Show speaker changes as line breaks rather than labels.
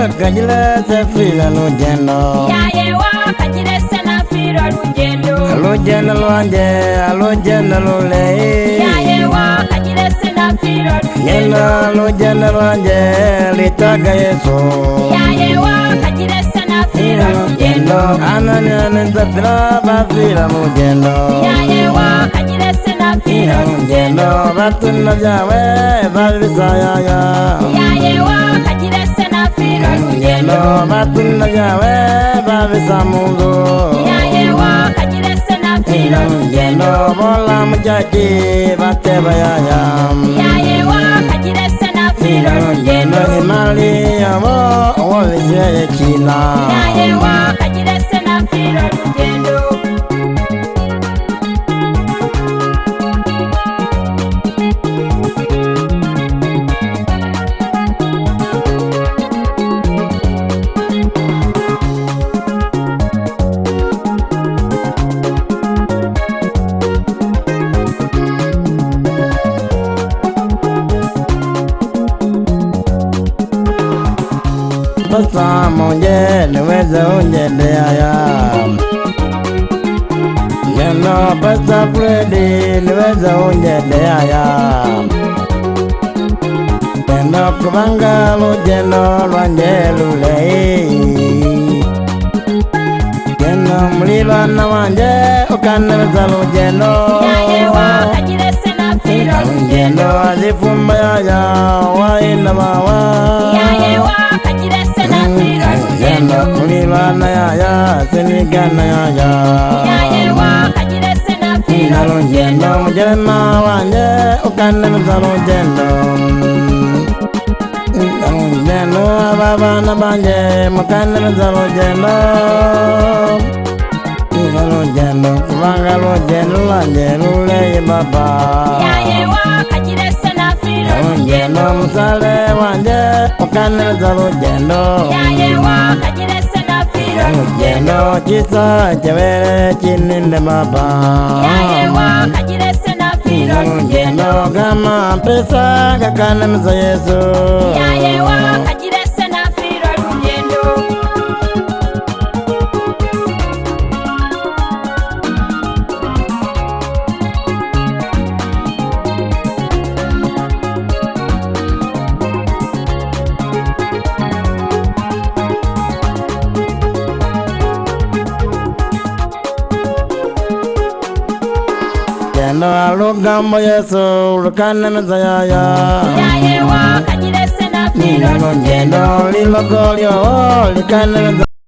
wakanyira safira lugendo yaye wakanyira sanafira lugendo alugendo lwange alugendo lulei yaye wakanyira sanafira lugendo alugendo lwange litaga yesu yaye wakanyira sanafira lugendo ananyani safira bafira lugendo yaye wakanyira sanafira lugendo batuna byawe ya yaye za mungu ino ngendo bolamu jaki batebayaya ino ngendo emali yabo owobizeyo ekina sa moje niweze unjendea ya neno pesa fredi niweze unjendea ya neno kuvanga lujeno lwanje lulei geno mulilwana wanje ukaneweza lujeno lujeno azifumbayaya wainamawa genda kulilwana yaya senigana yaya na lujendo mujerema wanje ukande meza lujendo lujendo ababana banje mukande meza lujendo iza lujendo kubanga lujendo lwanje luleye baba yaye wakajirese Nenge no mzale wanje Ukaneza lujendo Yaye wakajire sena firo Lujendo chisa chewele chininde baba Yaye wakajire sena firo Lujendo kama pesa kakane mzo yesu Yaye wakajire sena firo gendo alugambo yesu lukananeza yaya nyayewa kanyirese na kilo ngendo lilogolyo likananeza